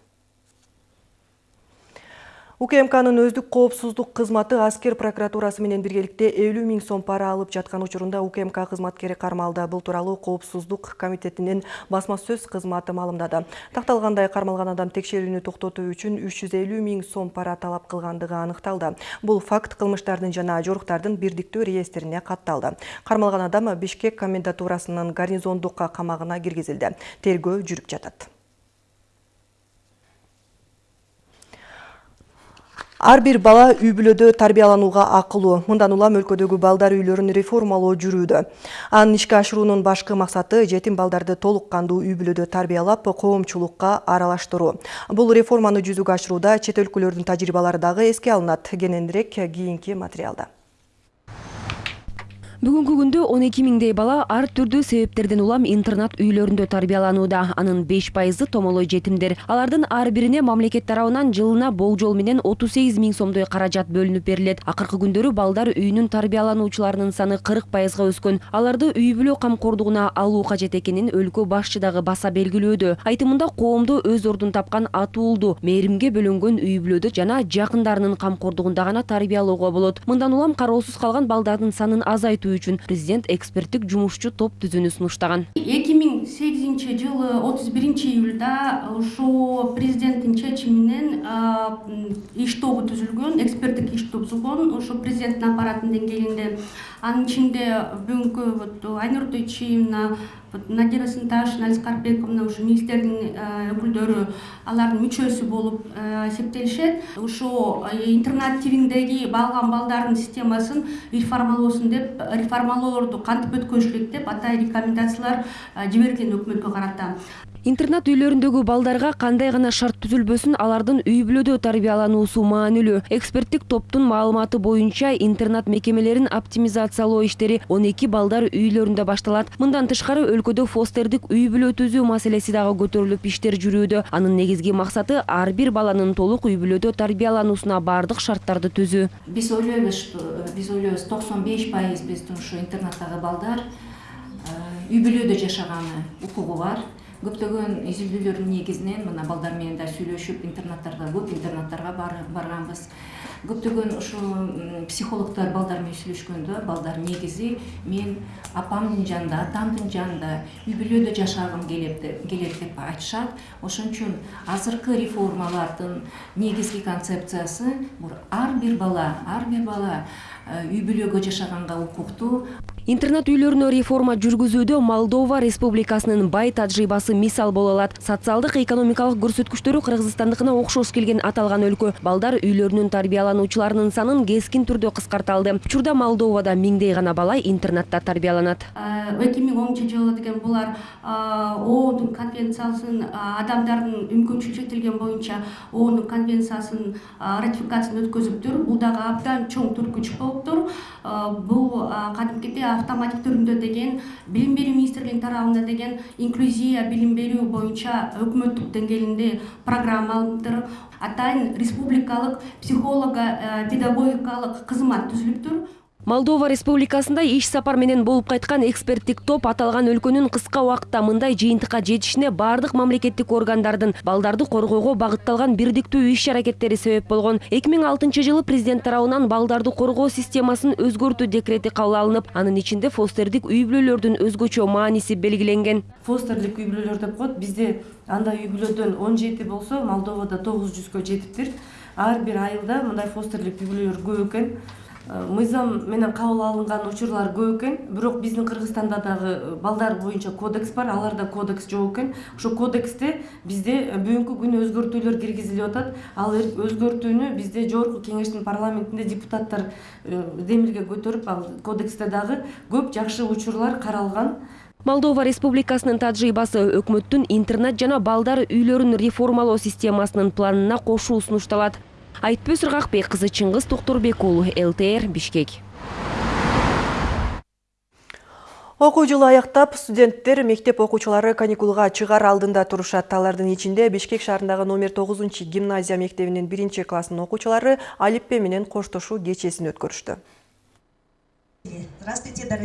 УКМКнын өздүк коопсуздук кызматы аскер прокуратурасы менен биргеликте 50 миң сом пара алып жаткан учурунда УКМК кызматкери кармалды. Бул тууралуу коопсуздук комитетинин басма сөз кызматы маалымдады. Такталгандай кармалган адам текшерүүнү токтотуу үчүн 350 миң сом пара талап кылгандыгы аныкталды. Бул факт кылмыштардын жана жоруктардын бирдиктүү реестрине катталды. Кармалган адам Бишкек комендатурасынын гарнизондук камагына киргизилди. Тергөө жүрүп жатат. Ар бир бала үй бүлөдө тарбияланууга акылуу. Мындан улам өлкөдөгү балдар үйлөрүн реформалоо жүрүүдө. Анын ишке ашыруунун башкы максаты жетим балдарды толук кандуу үй бүлөдө тарбиялап, коомчулукка аралаштыруу. Бул реформаны жүзүгө ашырууда чет өлкөлөрдүн тажрыйбалары дагы эске алынат. Кененирээк кийинки материалда. Бүгүнкү күндө 12 миңдей бала ар түрдүү себептерден улам интернат үйлөрүндө тарбияланууда. Анын 5 пайызы томолой жетимдер. Алардын ар бирине мамлекет тарабынан жылына болжол менен 38 миң сомдой каражат бөлүнүп берилет. Акыркы күндөрү балдар үйүнүн тарбиялануучуларынын саны 40 пайызга өскөн. Аларды үй бүлө камкордугуна алуу кажет экенин өлкө башчы дагы баса белгилөөдө. Айтымында коомдо өз ордун тапкан атуулду, мээримге бөлөнгөн үй бүлөдө жана жакындарынын камкордугунда гана тарбиялоого болот. Мындан улам кароосуз калган балдардын санын азайтуу үчүн президент эксперттик жумушчу топ түзүүнү сунуштаган. Эки миң сегизинчи жылы отуз биринчи июлда ошо президенттин чечими менен иш тобу түзүлгөн эксперттик иш топ түзүлгөн ошо президенттин аппаратынын деңгээлинде. Анын ичинде бүгүнкү вот айнур тойчиевна надира сынташевна алиса карпбековна ушу министрдин өкүлдөрү алардын мүчөсү болуп эсептелишет ушул интернат типиндеги баалган балдардын системасын реформалоосун деп реформалоолорду кантип өткөрүш керек деп атайын рекомендациялар жиберилген өкмөткө карата интернат үйлөрүндөгү балдарга кандай гана шарт түзүлбөсүн алардын үй бүлөдө тарбиялануусу маанилүү. Эксперттик топтун маалыматы боюнча интернат мекемелерин оптимизациялоо иштери он эки балдар үйлөрүндө башталат. Мындан тышкары өлкөдө фостердик үй бүлө түзүү маселеси дагы көтөрүлүп иштер жүрүүдө. Анын негизги максаты ар бир баланын толук үй бүлөдө тарбиялануусуна баардык шарттарды түзүү. Биз ойлойбуз биз ойлойбуз токсон беш пайыз биздин ушу интернаттагы балдар үй бүлөдө жашаганы укугу бар көптөгөн изилдөөлөрдүн негизинен мына балдар менен да сүйлөшүп интернаттарга көп интернаттарга барганбыз. Көптөгөн ушу психологдор балдар менен сүйлөшкөндө балдар негизи мен апамдын жанында атамдын жанында үй бүлөдө жашагым келет деп айтышат. Ошон үчүн азыркы реформалардын негизги концепциясы бул ар бир бала ар бир бала үй бүлөгө жашаганга укуктуу интернат үйлөрүнө реформа жүргүзүүдө молдова республикасынын бай тажрыйбасы мисал боло алат. Социалдык экономикалык көрсөткүчтөрү кыргызстандыкына окшош келген аталган өлкө. Балдар үйлөрүнүн тарбиялануучуларынын санын кескин түрдө кыскарталды. Учурда молдовада миңдей гана бала интернатта тарбияланат. Эки миң онунчу жылы деген булар оонун конвенциясын адамдардын мүмкүнчүлүгү чектелген боюнча оонун конвенциясын ратификациясын өткөзүптүр бул дагы абдан чоң түрткүч болуптур. Бул кадимкидей автоматик түрүндө деген билим берүү министрлигинин тарабында деген инклюзия билим берүү боюнча өкмөттүк деңгээлинде программа алыныптыр атайын республикалык психолого педагогикалык кызмат түзүлүптүр. Молдова республикасында иш сапар менен болуп кайткан эксперттик топ аталган өлкөнүн кыска убакытта мындай жыйынтыкка жетишине баардык мамлекеттик органдардын балдарды коргоого багытталган бирдиктүү иш аракеттери себеп болгон. Эки миң алтынчы жылы президент тарабынан балдарды коргоо системасын өзгөртүү декрети кабыл алынып анын ичинде фостердик үй бүлөлөрдүн өзгөчө мааниси белгиленген. Фостерлик үй бүлөлөр деп коет бизде андай үй бүлөдөн он жети болсо молдовада тогуз жүзгө жетиптир. Ар бир айылда мындай фостерлик үй бүлөлөр көп экен мыйзам менен кабыл алынган учурлар көп экен бирок биздин кыргызстанда дагы балдар боюнча кодекс бар аларда кодекс жок экен. Ошол кодексте бизде бүгүнкү күнү өзгөртүүлөр киргизилип атат. Ал өзгөртүүнү бизде жогорку кеңештин парламентинде депутаттар демилге көтөрүп ал кодексте дагы көп жакшы учурлар каралган. Молдова республикасынын тажрыйбасы өкмөттүн интернат жана балдар үйлөрүн реформалоо системасынын планына кошуу сунушталат айтпөз чыңгыз токторбек уулу лтр бишкек. Окуу жылы аяктап студенттер мектеп окуучулары каникулга чыгаар алдында турушат алардын ичинде бишкек шаарындагы номер тогузунчу гимназия мектебинин биринчи класснын окуучулары алиппе менен коштошуу кечесин өткөрүштү.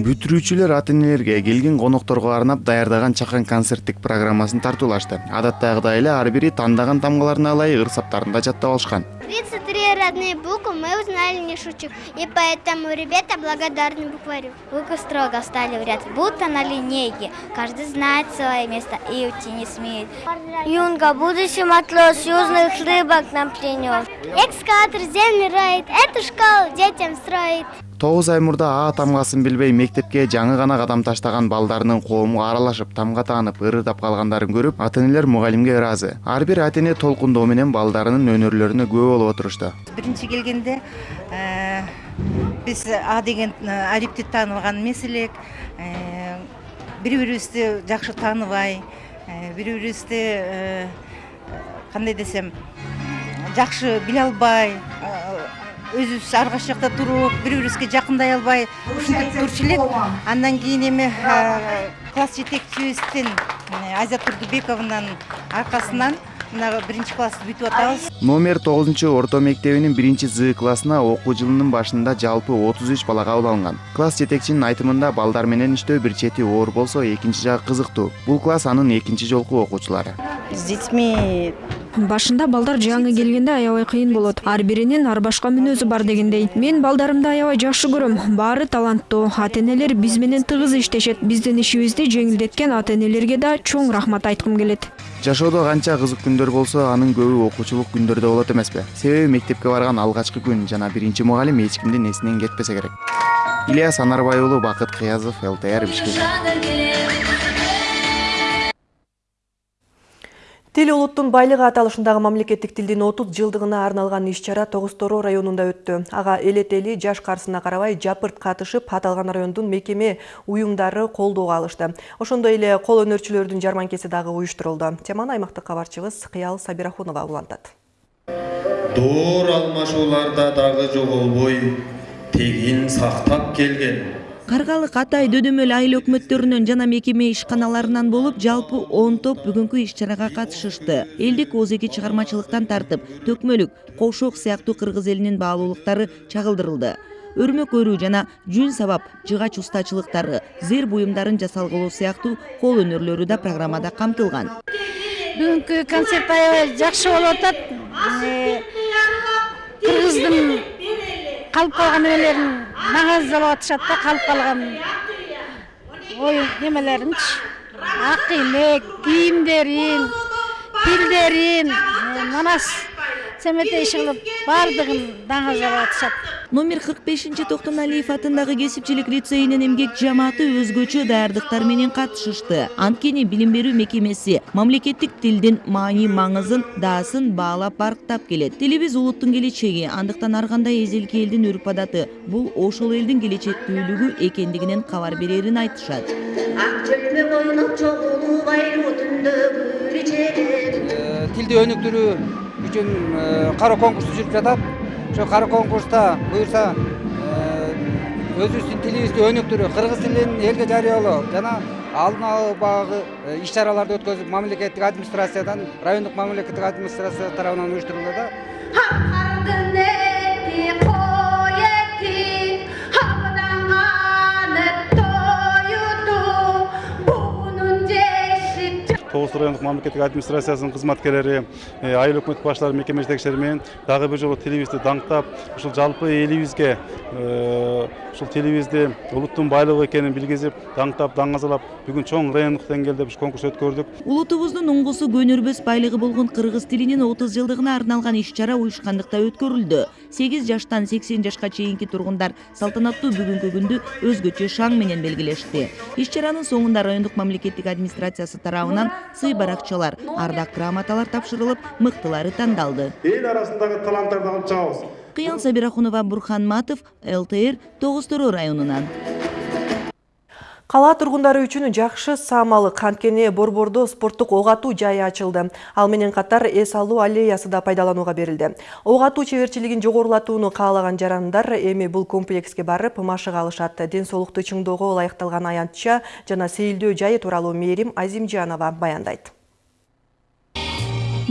Бүтүрүүчүлөр ата энелерге келген конокторго арнап даярдаган чакан концерттик программасын тартуулашты. Адаттагыдай эле ар бири тандаган тамгаларына ылайык ыр саптарын да жаттап алышкан. Тридцать три родные буквы мы узнали не шучу и поэтому ребята благодарны букварю. Буквы строго встали в ряд будто на линейке. Каждый знает свое место и уйти не смеет. Юнга будущий матрос южных рыбок нам принес экскаватор землю роет эту школу детям строит. Тогуз ай мурда а тамгасын билбей мектепке жаңы гана кадам таштаган балдарынын коомго аралашып тамга таанып ырырдап калгандарын көрүп ата энелер мугалимге ыраазы ар бир ата эне толкундоо менен балдарынын өнөрлөрүнө күбө болуп отурушту биринчи келгенде биз а деген алипти таанып алган эмес элек бири бирибизди жакшы тааныбай бири бирибизди кандай десем жакшы биле албай өзүбүз ар кайсы жакта туруп бири бирибизге жакындай албай ушинтип турчу элек. Андан кийин эми класс жетекчибиздин айзат турдубековнан аркасынан мына биринчи классты бүтүп атабыз. Номер тогузунчу орто мектебинин биринчи з классына окуу жылынын башында жалпы отуз үч бала кабыл алынган класс жетекчинин айтымында балдар менен иштөө бир чети оор болсо экинчи жагы кызыктуу. Бул класс анын экинчи жолку окуучулары. С детьми башында балдар жаңы келгенде аябай кыйын болот. Ар биринин ар башка мүнөзү бар дегендей. мен балдарымды аябай жакшы көрөм. баары таланттуу. Ата энелер биз менен тыгыз иштешет. Биздин ишибизди жеңилдеткен ата энелерге да чоң рахмат айткым келет жашоодо канча кызык күндөр болсо анын көбү окуучулук күндөрдө болот эмеспи. Себеби мектепке барган алгачкы күн жана биринчи мугалим эч кимдин эсинен кетпесе керек. Ильяс анарбай уулу бакыт кыязов лтр бишкек тил улуттун байлыгы аталышындагы мамлекеттик тилдин отуз жылдыгына арналган иш чара тогуз тороо районунда өттү. Ага эл этели жаш карсына карабай жапырт катышып аталган райондун мекеме уюмдары колдоого алышты. Ошондой эле кол өнөрчүлөрдүн жарманкеси дагы уюштурулду. Теманы аймактык кабарчыбыз кыял сабирахунова улантат. Доор алмашууларда дагы жоголбой тегин сактап келген. Каргалык атай дөдөмөл айыл өкмөттөрүнөн жана мекеме ишканаларынан болуп жалпы он топ бүгүнкү иш чарага катышышты элдик ооз-эки чыгармачылыктан тартып төкмөлүк кошок сыяктуу кыргыз элинин баалуулуктары чагылдырылды өрмөк өрүү жана жүн сабап жыгач устачылыктары зыр буюмдарын жасалгылоо сыяктуу кол өнөрлөрү да программада камтылган бүгүнкү концерт аябай жакшы болуп атат кыргыздын калып калган эмелерин маңаздалып атышат да калып калган ой немелеринчи ак иймек кийимдерин тилдерин манас семетей иши кылып баардыгын даңазалап атышат номер 45 токтоналиев атындагы кесипчилик лицейинин эмгек жамааты өзгөчө даярдыктар менен катышышты анткени билим берүү мекемеси мамлекеттик тилдин маани маңызын даасын баалап барктап келет. Тилибиз улуттун келечеги андыктан ар кандай эзелки элдин үрп адаты бул ошол элдин келечектүүлүгү экендигинен кабар берерин айтышат. Ак чогулуп тилди өнүктүрүү үчүн кара конкурс жүрүп жатат ошо кара конкурста буюрса өзүбүздүн тилибизди өнүктүрүү кыргыз тилин элге жарыялоо жана алдын албагы иш чараларды өткөзүп мамлекеттик администрациядан райондук мамлекеттик администрация тарабынан уюштурулууда тогуз райондук мамлекеттик администрациясынын кызматкерлери айыл өкмөт башчылары мекеме жетекчилери менен дагы бир жолу тилибизди даңктап ушул жалпы элибизге ушул тилибизди улуттун байлыгы экенин билгизип даңктап даңазалап бүгүн чоң райондук деңгээлде биз конкурс өткөрдүк улутубуздун уңгусу көнөрбөс байлыгы болгон кыргыз тилинин отуз жылдыгына арналган иш чара уюшкандыкта өткөрүлдү сегиз жаштан сексен жашка чейинки тургундар салтанаттуу бүгүнкү күндү өзгөчө шаң менен белгилешти иш чаранын соңунда райондук мамлекеттик администрациясы тарабынан сый баракчалар ардак грамоталар тапшырылып мыктылары тандалды эл арасындагы таланттарды алып чыгабыз кыял сабирахунова бурхан матов лтр тогуз тороо районунан Кала тургундары үчүн жакшы саамалык анткени Борбордо спорттук ок атуу жайы ачылды. Ал менен катар эс алуу аллеясы да пайдаланууга берилди. Ок атуу чеберчилигин жогорулатууну каалаган жарандар эми бул комплекске барып машыга алышат. Ден соолукту чыңдоого ылайыкталган аянтча жана сейилдөө жайы тууралуу Мерим Азимжанова баяндайт.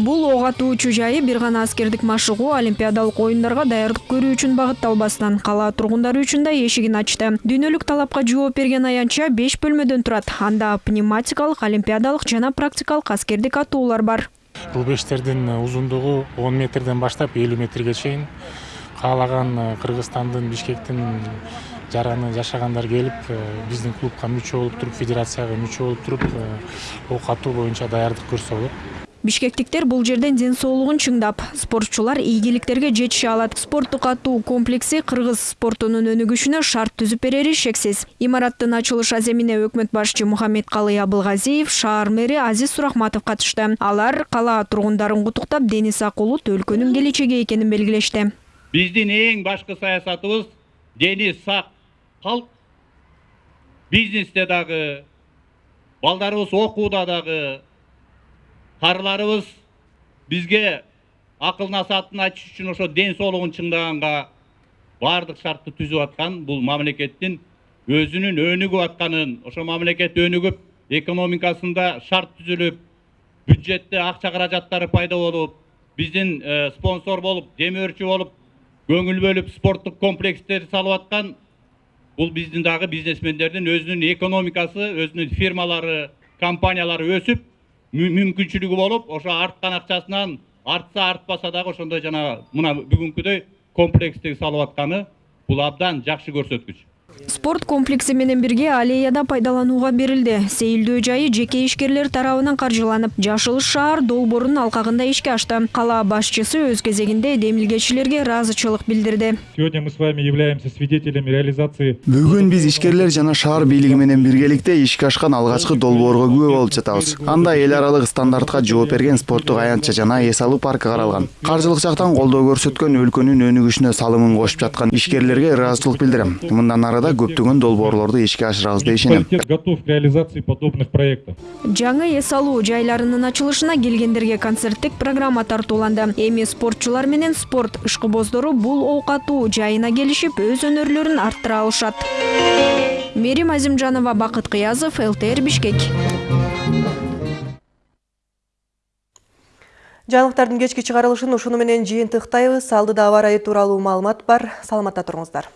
Бул ок атуучу жайы бир гана аскердик машыгуу олимпиадалык оюндарга даярдык көрүү үчүн багытталбастан кала тургундары үчүн да эшигин ачты. Дүйнөлүк талапка жооп берген аянтча 5 бөлмөдөн турат. Анда пневматикалык, олимпиадалык жана практикалык аскердик атуулар бар. Бул бештердин узундугу 10 метрден баштап 50 метрге чейин каалаган Кыргызстандын Бишкектин жараны жашагандар келип биздин клубка мүчө болуп туруп федерацияга мүчө болуп туруп ок атуу боюнча даярдык көрсө болот бишкектиктер бул жерден ден соолугун чыңдап. Спортчулар ийгиликтерге жетише алат. Спорттук атуу комплекси кыргыз спортунун өнүгүшүнө шарт түзүп берери шексиз. Имараттын ачылыш аземине өкмөт башчы мухаммедкалый абылгазиев шаар мэри азиз сурахматов катышты. Алар кала тургундарын куттуктап дени сак улут өлкөнүн келечеги экенин белгилешти. Биздин эң башкы саясатыбыз дени сак калк бизнесте дагы балдарыбыз окууда дагы карыларыбыз бизге акыл насаатын айтыш үчүн ошо ден соолугун чыңдаганга баардык шартты түзүп аткан бул мамлекеттин өзүнүн өнүгүп атканын ошо мамлекет өнүгүп экономикасында шарт түзүлүп бюджетте акча каражаттары пайда болуп биздин спонсор болуп демөөрчү болуп көңүл бөлүп спорттук комплекстерди салып аткан бул биздин дагы бизнесмендердин өзүнүн экономикасы өзүнүн фирмалары компаниялары өсүп мүмкүнчүлүгү болуп ошо арткан акчасынан артса артпаса дагы ошондой жана мына бүгүнкүдөй комплекстеги салып атканы бул абдан жакшы көрсөткүч спорт комплекси менен бирге аллеяда пайдаланууга берилди сейилдөө жайы жеке ишкерлер тарабынан каржыланып жашыл шаар долбоорунун алкагында ишке ашты. Кала башчысы өз кезегинде демилгечилерге ыраазычылык билдирди сегодня мы с вами являемся свидетелями реализации бүгүн биз ишкерлер жана шаар бийлиги менен биргеликте ишке ашкан алгачкы долбоорго күбө болуп жатабыз. Анда эл аралык стандартка жооп берген спорттук аянтча жана эс алуу паркы каралган каржылык жактан колдоо көрсөткөн өлкөнүн өнүгүшүнө салымын кошуп жаткан ишкерлерге ыраазычылык билдирем мындан арыда көптөгөн долбоорлорду ишке ашырабыз деп ишенем готов к реализации подобных проектов. Жаңы эс алуу жайларынын ачылышына келгендерге концерттик программа тартууланды. Эми спортчулар менен спорт ишкыбоздору бул ок атуу жайына келишип өз өнөрлөрүн арттыра алышат. Мерим азимжанова бакыт кыязов лтр бишкек. Жаңылыктардын кечки чыгарылышын ушуну менен жыйынтыктайбыз. Алдыда аба ырайы тууралуу маалымат бар. Саламатта туруңуздар